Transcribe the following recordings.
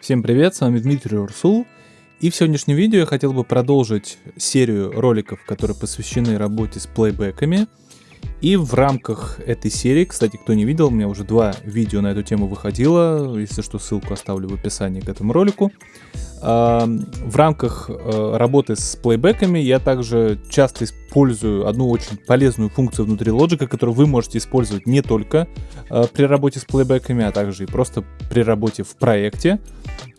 Всем привет, с вами Дмитрий Урсул. И в сегодняшнем видео я хотел бы продолжить серию роликов, которые посвящены работе с плейбеками. И в рамках этой серии, кстати, кто не видел, у меня уже два видео на эту тему выходило, если что, ссылку оставлю в описании к этому ролику. В рамках э, работы с плейбеками я также часто использую одну очень полезную функцию внутри Logic, которую вы можете использовать не только э, при работе с плейбеками, а также и просто при работе в проекте,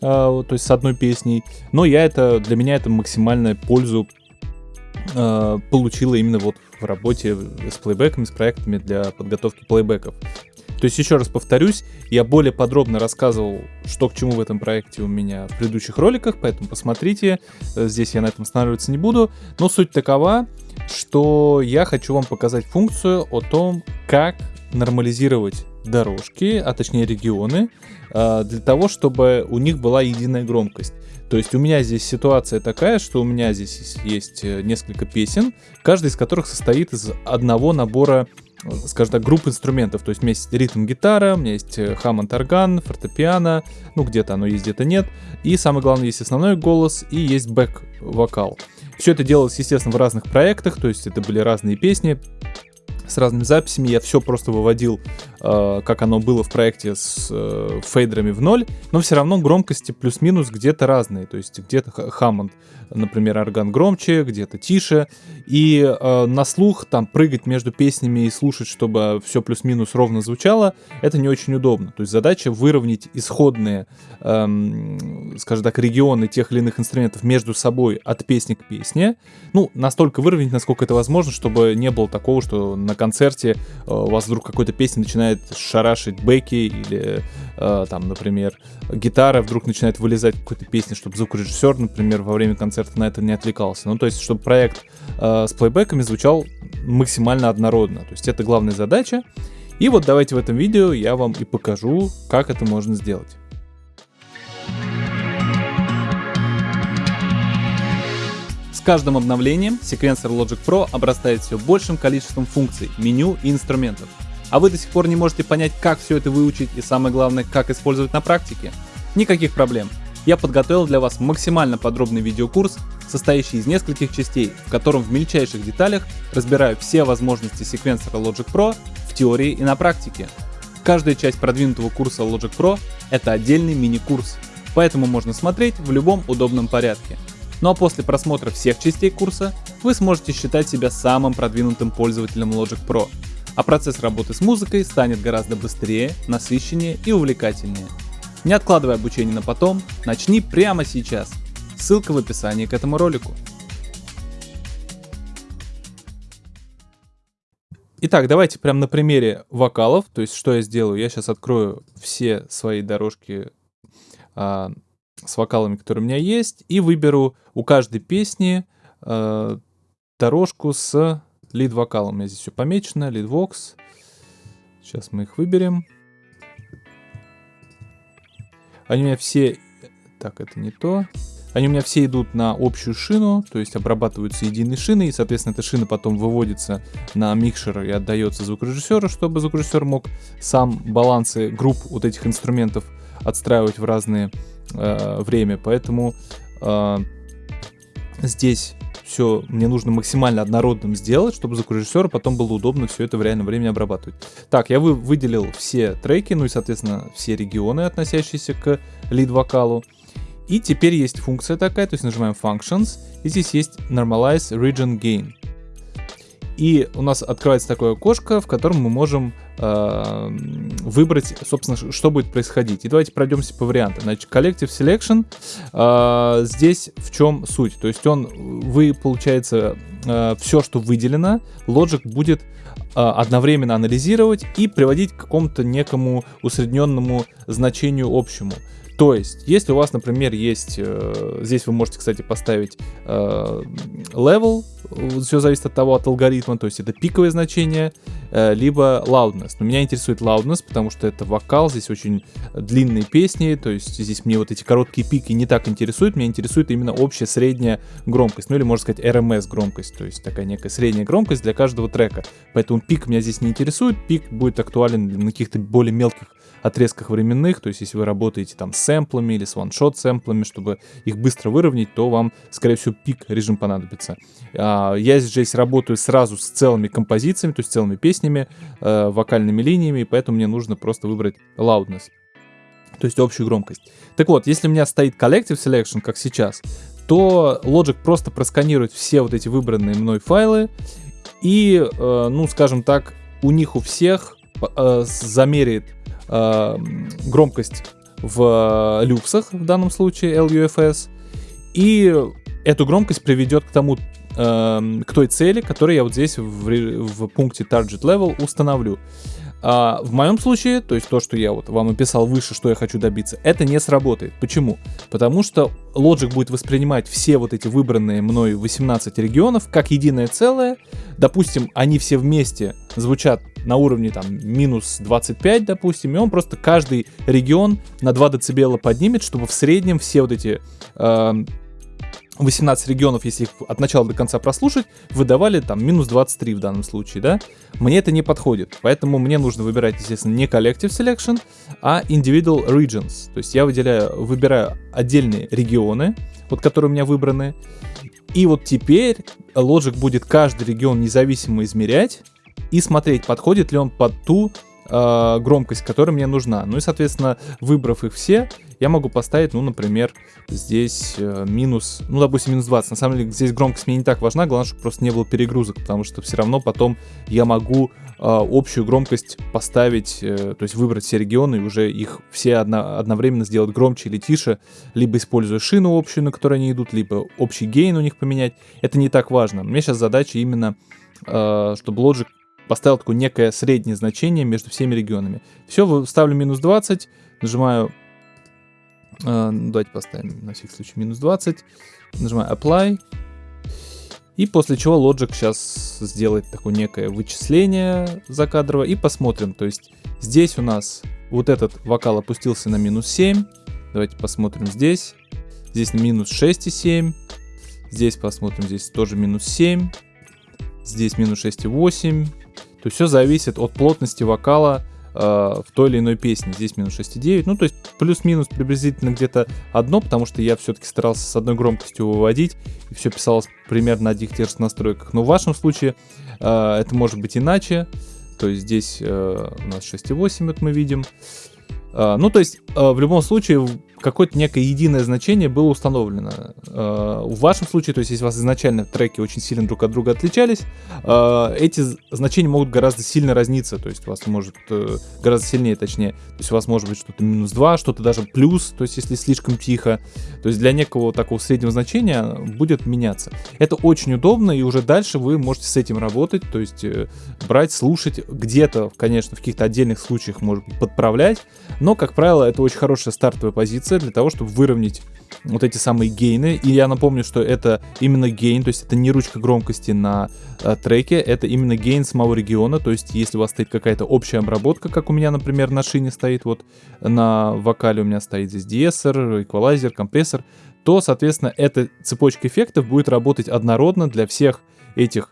э, то есть с одной песней. Но я это, для меня это максимальная пользу получила именно вот в работе с плейбеками, с проектами для подготовки плейбеков. То есть, еще раз повторюсь, я более подробно рассказывал, что к чему в этом проекте у меня в предыдущих роликах, поэтому посмотрите, э, здесь я на этом останавливаться не буду. Но суть такова, что я хочу вам показать функцию о том, как нормализировать дорожки, а точнее регионы, э, для того, чтобы у них была единая громкость. То есть у меня здесь ситуация такая, что у меня здесь есть э, несколько песен, каждый из которых состоит из одного набора скажем так, групп инструментов. То есть у меня есть ритм-гитара, у меня есть хаммонд орган, фортепиано, ну где-то оно есть, где-то нет. И самое главное, есть основной голос и есть бэк-вокал. Все это делалось, естественно, в разных проектах, то есть это были разные песни с разными записями. Я все просто выводил, э, как оно было в проекте с э, фейдерами в ноль, но все равно громкости плюс-минус где-то разные. То есть где-то Хаммонд, например, орган громче, где-то тише. И э, на слух там прыгать между песнями и слушать, чтобы все плюс-минус ровно звучало, это не очень удобно. То есть задача выровнять исходные, эм, скажем так, регионы тех или иных инструментов между собой от песни к песне. Ну, настолько выровнять, насколько это возможно, чтобы не было такого, что на концерте э, у вас вдруг какой-то песни начинает шарашить бэки или э, там, например, гитара вдруг начинает вылезать какой-то песни, чтобы звукорежиссер, например, во время концерта на это не отвлекался. Ну, то есть, чтобы проект э, с плейбеками звучал максимально однородно. То есть, это главная задача. И вот давайте в этом видео я вам и покажу, как это можно сделать. каждым обновлением секвенсор Logic Pro обрастает все большим количеством функций, меню и инструментов. А вы до сих пор не можете понять, как все это выучить и самое главное, как использовать на практике? Никаких проблем. Я подготовил для вас максимально подробный видеокурс, состоящий из нескольких частей, в котором в мельчайших деталях разбираю все возможности секвенсора Logic Pro в теории и на практике. Каждая часть продвинутого курса Logic Pro — это отдельный мини-курс, поэтому можно смотреть в любом удобном порядке. Ну а после просмотра всех частей курса вы сможете считать себя самым продвинутым пользователем Logic Pro, а процесс работы с музыкой станет гораздо быстрее, насыщеннее и увлекательнее. Не откладывай обучение на потом, начни прямо сейчас. Ссылка в описании к этому ролику. Итак, давайте прям на примере вокалов, то есть что я сделаю, я сейчас открою все свои дорожки а, с вокалами, которые у меня есть, и выберу у каждой песни э, дорожку с лид-вокалом. У меня здесь все помечено, лид-вокс. Сейчас мы их выберем. Они у меня все... Так, это не то. Они у меня все идут на общую шину, то есть обрабатываются единой шиной, и, соответственно, эта шина потом выводится на микшер и отдается звукорежиссеру, чтобы звукорежиссер мог сам балансы групп вот этих инструментов отстраивать в разные э, время, поэтому э, здесь все мне нужно максимально однородным сделать, чтобы звукорежиссеру потом было удобно все это в реальном времени обрабатывать. Так, я вы, выделил все треки, ну и, соответственно, все регионы, относящиеся к лид-вокалу. И теперь есть функция такая, то есть нажимаем Functions, и здесь есть Normalize Region Gain. И у нас открывается такое окошко, в котором мы можем э, выбрать, собственно, что будет происходить. И давайте пройдемся по вариантам. Значит, Collective Selection. Э, здесь в чем суть? То есть он, вы, получается, э, все, что выделено, Logic будет э, одновременно анализировать и приводить к какому-то некому усредненному значению общему. То есть, если у вас, например, есть, э, здесь вы можете, кстати, поставить э, level, все зависит от того, от алгоритма, то есть это пиковое значение, э, либо loudness. Но меня интересует loudness, потому что это вокал, здесь очень длинные песни, то есть здесь мне вот эти короткие пики не так интересуют, меня интересует именно общая средняя громкость, ну или можно сказать RMS громкость, то есть такая некая средняя громкость для каждого трека. Поэтому пик меня здесь не интересует, пик будет актуален на каких-то более мелких отрезках временных, то есть если вы работаете там с сэмплами или с ваншот сэмплами, чтобы их быстро выровнять, то вам, скорее всего, пик режим понадобится. А, я здесь работаю сразу с целыми композициями, то есть целыми песнями, э, вокальными линиями, поэтому мне нужно просто выбрать loudness то есть общую громкость. Так вот, если у меня стоит Collective Selection, как сейчас, то Logic просто просканирует все вот эти выбранные мной файлы и, э, ну, скажем так, у них у всех э, замерит э, громкость в э, люксах, в данном случае LUFS, и эту громкость приведет к тому, э, к той цели, которую я вот здесь в, в пункте Target Level установлю. А, в моем случае, то есть то, что я вот вам описал выше, что я хочу добиться, это не сработает. Почему? Потому что Logic будет воспринимать все вот эти выбранные мной 18 регионов как единое целое. Допустим, они все вместе звучат на уровне там минус 25, допустим, и он просто каждый регион на 2 дБ поднимет, чтобы в среднем все вот эти э, 18 регионов, если их от начала до конца прослушать, выдавали там минус 23 в данном случае, да? Мне это не подходит, поэтому мне нужно выбирать, естественно, не Collective Selection, а Individual Regions. То есть я выделяю, выбираю отдельные регионы, вот которые у меня выбраны, и вот теперь Logic будет каждый регион независимо измерять и смотреть, подходит ли он под ту э, громкость, которая мне нужна. Ну и, соответственно, выбрав их все, я могу поставить, ну, например, здесь э, минус, ну, допустим, минус 20. На самом деле, здесь громкость мне не так важна, главное, чтобы просто не было перегрузок, потому что все равно потом я могу э, общую громкость поставить, э, то есть выбрать все регионы и уже их все одно, одновременно сделать громче или тише, либо используя шину общую, на которой они идут, либо общий гейн у них поменять. Это не так важно. Меня сейчас задача именно, э, чтобы Logic поставил такое некое среднее значение между всеми регионами. Все, ставлю минус 20, нажимаю Uh, давайте поставим на всякий случай минус 20. Нажимаю Apply. И после чего Logic сейчас сделает такое некое вычисление закадрово. И посмотрим. То есть здесь у нас вот этот вокал опустился на минус 7. Давайте посмотрим здесь. Здесь на минус 6,7. Здесь посмотрим, здесь тоже минус 7. Здесь минус 6,8. То есть все зависит от плотности вокала Э, в той или иной песне. Здесь минус 6,9. Ну, то есть плюс-минус приблизительно где-то одно, потому что я все-таки старался с одной громкостью выводить, и все писалось примерно на одних тех же настройках. Но в вашем случае э, это может быть иначе. То есть здесь э, у нас 6,8, вот мы видим. Э, ну, то есть э, в любом случае какое-то некое единое значение было установлено. Э, в вашем случае, то есть если у вас изначально треки очень сильно друг от друга отличались, э, эти значения могут гораздо сильно разниться, то есть у вас может э, гораздо сильнее, точнее, то есть у вас может быть что-то минус 2, что-то даже плюс, то есть если слишком тихо, то есть для некого такого среднего значения будет меняться. Это очень удобно, и уже дальше вы можете с этим работать, то есть брать, слушать, где-то, конечно, в каких-то отдельных случаях, может быть, подправлять, но, как правило, это очень хорошая стартовая позиция, для того, чтобы выровнять вот эти самые гейны. И я напомню, что это именно гейн, то есть это не ручка громкости на э, треке, это именно гейн самого региона. То есть если у вас стоит какая-то общая обработка, как у меня, например, на шине стоит, вот на вокале у меня стоит здесь диэссор, эквалайзер, компрессор, то, соответственно, эта цепочка эффектов будет работать однородно для всех этих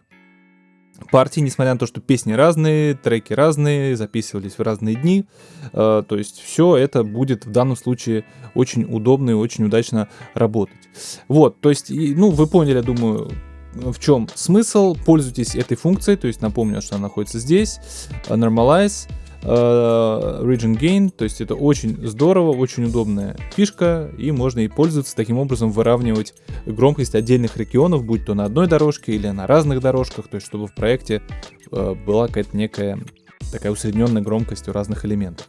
партии, несмотря на то, что песни разные, треки разные, записывались в разные дни. Э, то есть все это будет в данном случае очень удобно и очень удачно работать. Вот, то есть, ну, вы поняли, я думаю, в чем смысл. Пользуйтесь этой функцией, то есть напомню, что она находится здесь. Normalize. Uh, Region Gain, то есть это очень здорово, очень удобная фишка, и можно и пользоваться таким образом, выравнивать громкость отдельных регионов, будь то на одной дорожке или на разных дорожках, то есть чтобы в проекте uh, была какая-то некая такая усредненная громкость у разных элементов.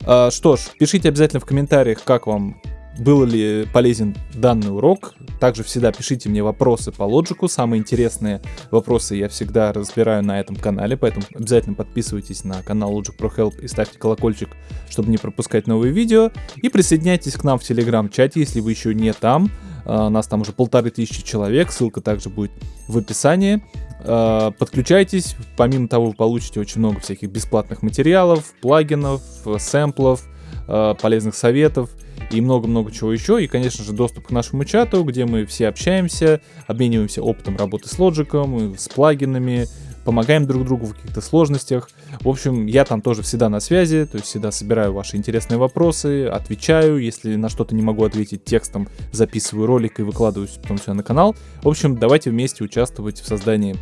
Uh, что ж, пишите обязательно в комментариях, как вам был ли полезен данный урок. Также всегда пишите мне вопросы по лоджику. Самые интересные вопросы я всегда разбираю на этом канале, поэтому обязательно подписывайтесь на канал Logic Pro Help и ставьте колокольчик, чтобы не пропускать новые видео. И присоединяйтесь к нам в телеграм-чате, если вы еще не там. Uh, нас там уже полторы тысячи человек, ссылка также будет в описании. Uh, подключайтесь, помимо того вы получите очень много всяких бесплатных материалов, плагинов, сэмплов, uh, полезных советов и много-много чего еще. И, конечно же, доступ к нашему чату, где мы все общаемся, обмениваемся опытом работы с лоджиком, с плагинами, помогаем друг другу в каких-то сложностях. В общем, я там тоже всегда на связи, то есть всегда собираю ваши интересные вопросы, отвечаю, если на что-то не могу ответить текстом, записываю ролик и выкладываю потом все на канал. В общем, давайте вместе участвовать в создании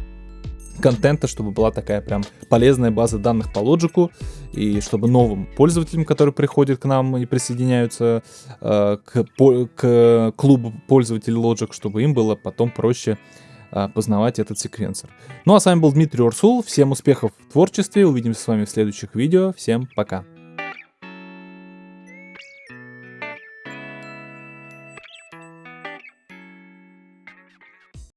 контента, чтобы была такая прям полезная база данных по лоджику, и чтобы новым пользователям, которые приходят к нам и присоединяются э, к, по, к клубу пользователей Logic, чтобы им было потом проще э, познавать этот секвенсор. Ну а с вами был Дмитрий Урсул, всем успехов в творчестве, увидимся с вами в следующих видео, всем пока!